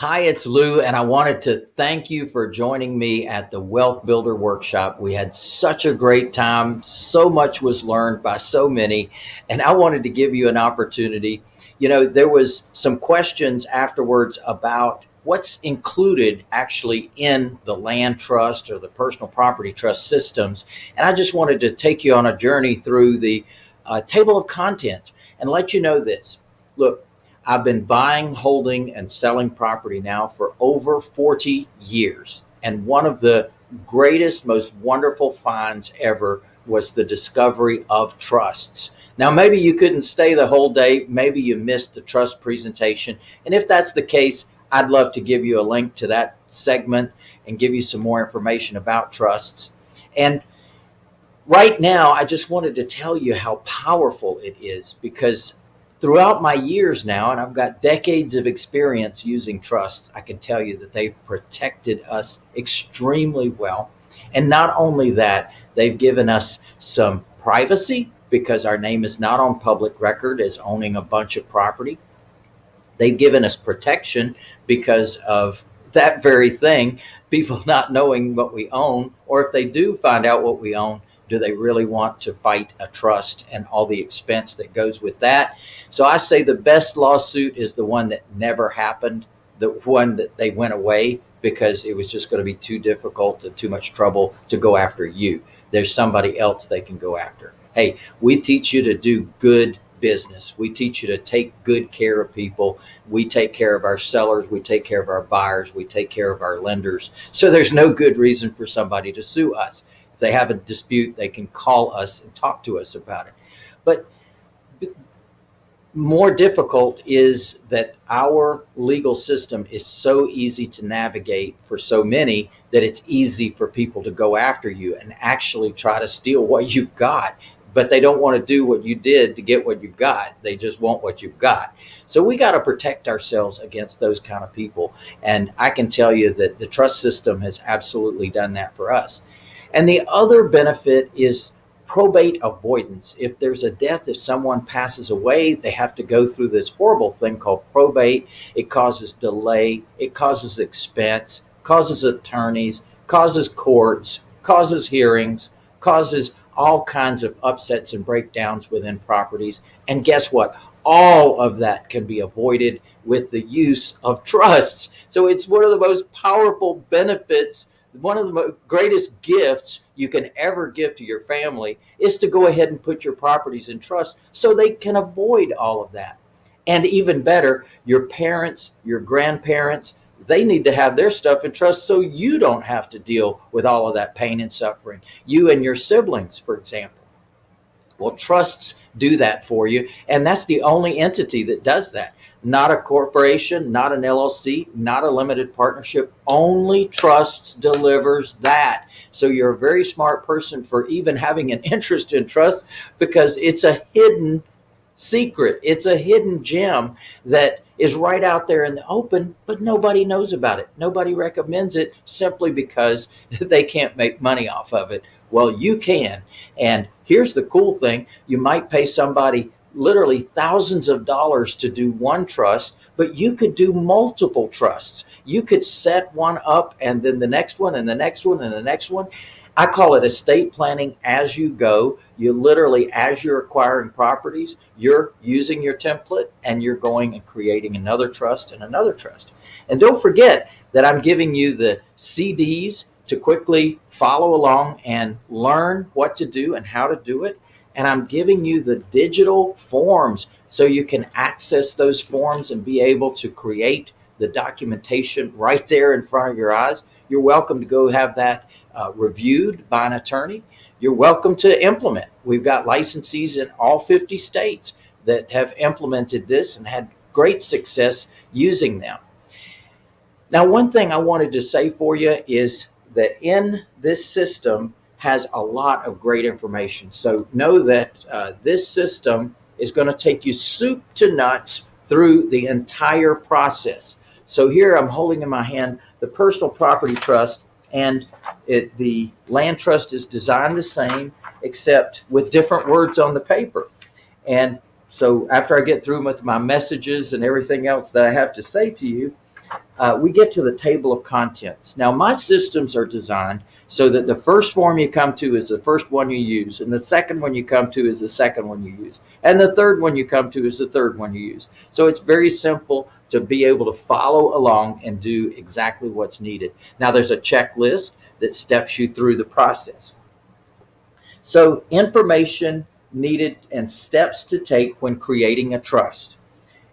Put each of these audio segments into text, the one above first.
Hi, it's Lou, and I wanted to thank you for joining me at the Wealth Builder Workshop. We had such a great time. So much was learned by so many, and I wanted to give you an opportunity. You know, there was some questions afterwards about what's included actually in the land trust or the personal property trust systems. And I just wanted to take you on a journey through the uh, table of contents and let you know this. Look, I've been buying, holding, and selling property now for over 40 years. And one of the greatest, most wonderful finds ever was the discovery of trusts. Now, maybe you couldn't stay the whole day. Maybe you missed the trust presentation. And if that's the case, I'd love to give you a link to that segment and give you some more information about trusts. And right now, I just wanted to tell you how powerful it is because throughout my years now, and I've got decades of experience using trusts, I can tell you that they've protected us extremely well. And not only that, they've given us some privacy because our name is not on public record as owning a bunch of property. They've given us protection because of that very thing, people not knowing what we own, or if they do find out what we own, do they really want to fight a trust and all the expense that goes with that? So I say the best lawsuit is the one that never happened, the one that they went away because it was just going to be too difficult and too much trouble to go after you. There's somebody else they can go after. Hey, we teach you to do good business. We teach you to take good care of people. We take care of our sellers. We take care of our buyers. We take care of our lenders. So there's no good reason for somebody to sue us they have a dispute, they can call us and talk to us about it. But more difficult is that our legal system is so easy to navigate for so many that it's easy for people to go after you and actually try to steal what you've got but they don't want to do what you did to get what you've got. They just want what you've got. So we got to protect ourselves against those kind of people. And I can tell you that the trust system has absolutely done that for us. And the other benefit is probate avoidance. If there's a death, if someone passes away, they have to go through this horrible thing called probate. It causes delay, it causes expense, causes attorneys, causes courts, causes hearings, causes all kinds of upsets and breakdowns within properties. And guess what? All of that can be avoided with the use of trusts. So it's one of the most powerful benefits one of the greatest gifts you can ever give to your family is to go ahead and put your properties in trust so they can avoid all of that. And even better, your parents, your grandparents, they need to have their stuff in trust so you don't have to deal with all of that pain and suffering. You and your siblings, for example. Well, trusts do that for you. And that's the only entity that does that not a corporation, not an LLC, not a limited partnership. Only trusts delivers that. So you're a very smart person for even having an interest in trust because it's a hidden secret. It's a hidden gem that is right out there in the open, but nobody knows about it. Nobody recommends it simply because they can't make money off of it. Well, you can. And here's the cool thing. You might pay somebody literally thousands of dollars to do one trust, but you could do multiple trusts. You could set one up and then the next one and the next one and the next one. I call it estate planning as you go. You literally, as you're acquiring properties, you're using your template and you're going and creating another trust and another trust. And don't forget that I'm giving you the CDs to quickly follow along and learn what to do and how to do it and I'm giving you the digital forms so you can access those forms and be able to create the documentation right there in front of your eyes. You're welcome to go have that uh, reviewed by an attorney. You're welcome to implement. We've got licensees in all 50 states that have implemented this and had great success using them. Now, one thing I wanted to say for you is that in this system, has a lot of great information. So know that uh, this system is going to take you soup to nuts through the entire process. So here I'm holding in my hand the personal property trust and it, the land trust is designed the same except with different words on the paper. And so after I get through with my messages and everything else that I have to say to you, uh, we get to the table of contents. Now, my systems are designed so that the first form you come to is the first one you use, and the second one you come to is the second one you use, and the third one you come to is the third one you use. So it's very simple to be able to follow along and do exactly what's needed. Now, there's a checklist that steps you through the process. So, information needed and steps to take when creating a trust.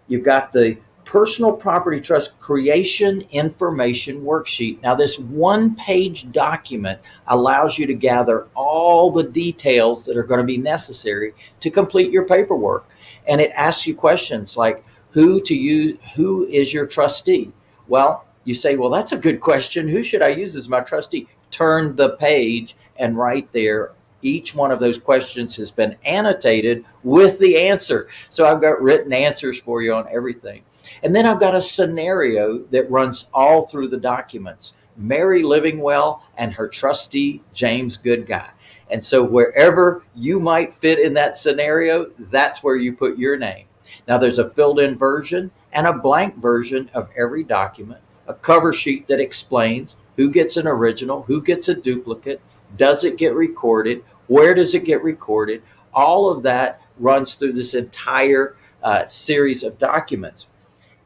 You've got the personal property trust creation information worksheet. Now, this one page document allows you to gather all the details that are going to be necessary to complete your paperwork. And it asks you questions like who to use, who is your trustee? Well, you say, well, that's a good question. Who should I use as my trustee? Turn the page and right there each one of those questions has been annotated with the answer. So I've got written answers for you on everything. And then I've got a scenario that runs all through the documents. Mary Livingwell and her trustee, James Goodguy. And so wherever you might fit in that scenario, that's where you put your name. Now there's a filled in version and a blank version of every document, a cover sheet that explains who gets an original, who gets a duplicate, does it get recorded, where does it get recorded, all of that runs through this entire uh, series of documents.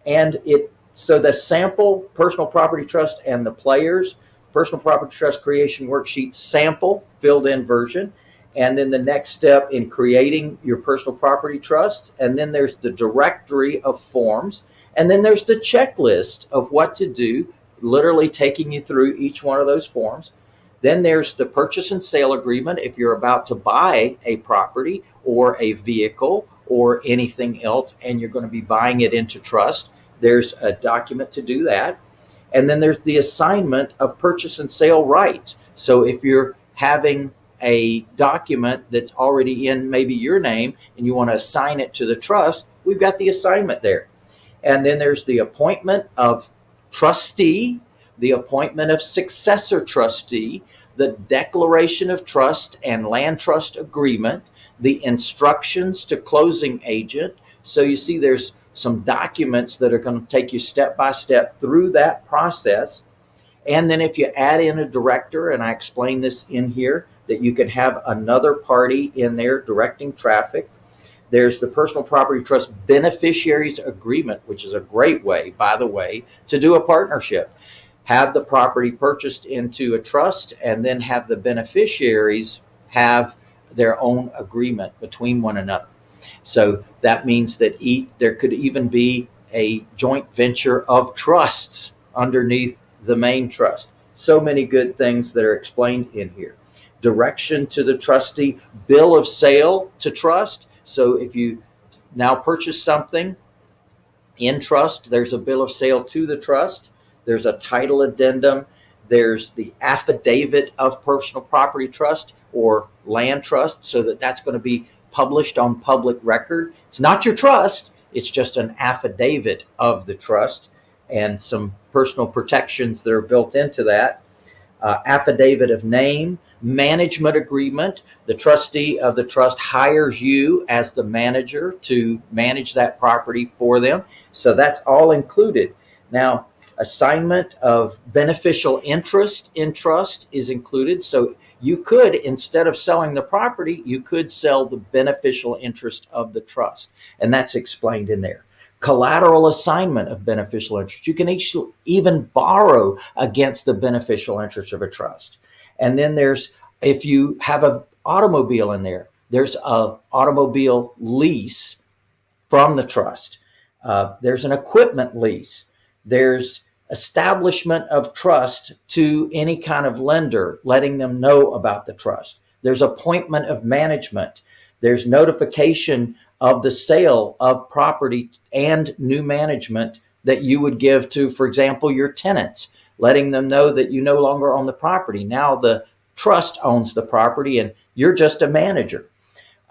And it so the sample personal property trust and the players personal property trust creation worksheet sample filled in version. And then the next step in creating your personal property trust. And then there's the directory of forms. And then there's the checklist of what to do, literally taking you through each one of those forms. Then there's the purchase and sale agreement if you're about to buy a property or a vehicle or anything else and you're going to be buying it into trust. There's a document to do that. And then there's the assignment of purchase and sale rights. So if you're having a document that's already in maybe your name and you want to assign it to the trust, we've got the assignment there. And then there's the appointment of trustee, the appointment of successor trustee, the declaration of trust and land trust agreement, the instructions to closing agent. So you see there's some documents that are going to take you step by step through that process. And then if you add in a director, and I explain this in here, that you can have another party in there directing traffic. There's the personal property trust beneficiaries agreement, which is a great way, by the way, to do a partnership. Have the property purchased into a trust and then have the beneficiaries have their own agreement between one another. So that means that there could even be a joint venture of trusts underneath the main trust. So many good things that are explained in here. Direction to the trustee, bill of sale to trust. So if you now purchase something in trust, there's a bill of sale to the trust. There's a title addendum. There's the affidavit of personal property trust or land trust so that that's going to be published on public record. It's not your trust, it's just an affidavit of the trust and some personal protections that are built into that. Uh, affidavit of name, management agreement. The trustee of the trust hires you as the manager to manage that property for them. So that's all included. Now, assignment of beneficial interest in trust is included. So you could, instead of selling the property, you could sell the beneficial interest of the trust. And that's explained in there. Collateral assignment of beneficial interest. You can actually even borrow against the beneficial interest of a trust. And then there's, if you have an automobile in there, there's a automobile lease from the trust. Uh, there's an equipment lease. There's establishment of trust to any kind of lender, letting them know about the trust. There's appointment of management. There's notification of the sale of property and new management that you would give to, for example, your tenants, letting them know that you no longer own the property. Now the trust owns the property and you're just a manager.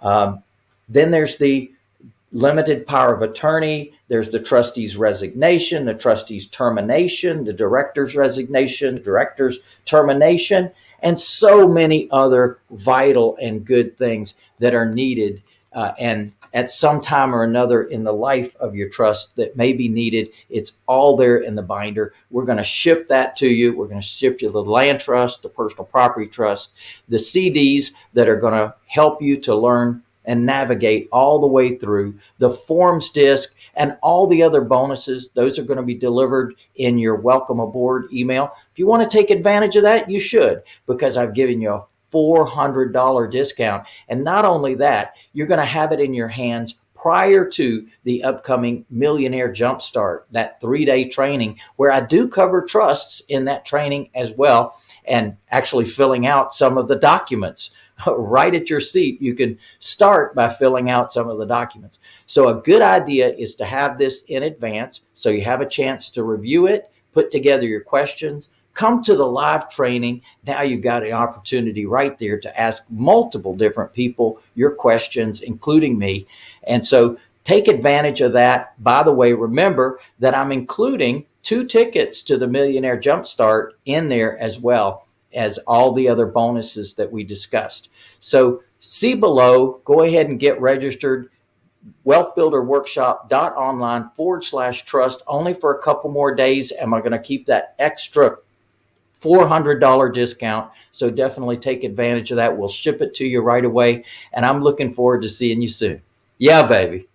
Um, then there's the limited power of attorney. There's the trustee's resignation, the trustee's termination, the director's resignation, the director's termination, and so many other vital and good things that are needed uh, and at some time or another in the life of your trust that may be needed, it's all there in the binder. We're going to ship that to you. We're going to ship you the land trust, the personal property trust, the CDs that are going to help you to learn and navigate all the way through the forms disc and all the other bonuses. Those are going to be delivered in your welcome aboard email. If you want to take advantage of that, you should because I've given you a $400 discount. And not only that, you're going to have it in your hands prior to the upcoming Millionaire Jumpstart, that three day training where I do cover trusts in that training as well, and actually filling out some of the documents right at your seat. You can start by filling out some of the documents. So, a good idea is to have this in advance so you have a chance to review it, put together your questions, come to the live training. Now you've got an opportunity right there to ask multiple different people your questions, including me. And so take advantage of that. By the way, remember that I'm including two tickets to the Millionaire Jumpstart in there as well as all the other bonuses that we discussed. So see below, go ahead and get registered wealthbuilderworkshop.online forward slash trust only for a couple more days. Am I going to keep that extra $400 discount. So definitely take advantage of that. We'll ship it to you right away. And I'm looking forward to seeing you soon. Yeah, baby.